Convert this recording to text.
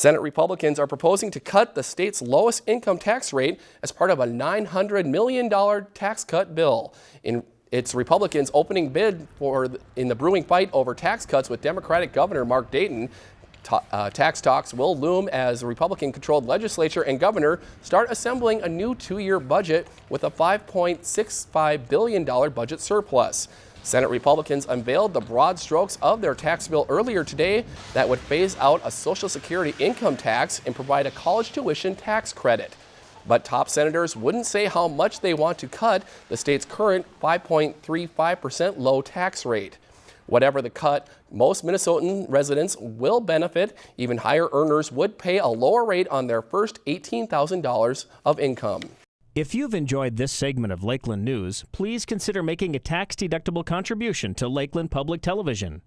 Senate Republicans are proposing to cut the state's lowest income tax rate as part of a $900 million tax cut bill. In it's Republicans' opening bid for in the brewing fight over tax cuts with Democratic Governor Mark Dayton. Ta uh, tax talks will loom as the Republican-controlled legislature and governor start assembling a new two-year budget with a $5.65 billion budget surplus. Senate Republicans unveiled the broad strokes of their tax bill earlier today that would phase out a Social Security income tax and provide a college tuition tax credit. But top senators wouldn't say how much they want to cut the state's current 5.35% low tax rate. Whatever the cut, most Minnesotan residents will benefit. Even higher earners would pay a lower rate on their first $18,000 of income. If you've enjoyed this segment of Lakeland News, please consider making a tax-deductible contribution to Lakeland Public Television.